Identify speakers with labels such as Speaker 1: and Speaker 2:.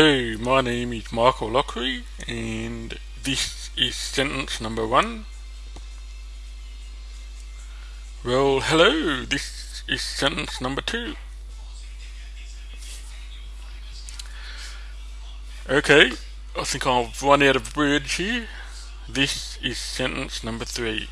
Speaker 1: Hello, my name is Michael Lockery, and this is sentence number one. Well, hello, this is sentence number two. Okay, I think I've run out of words here. This is sentence number three.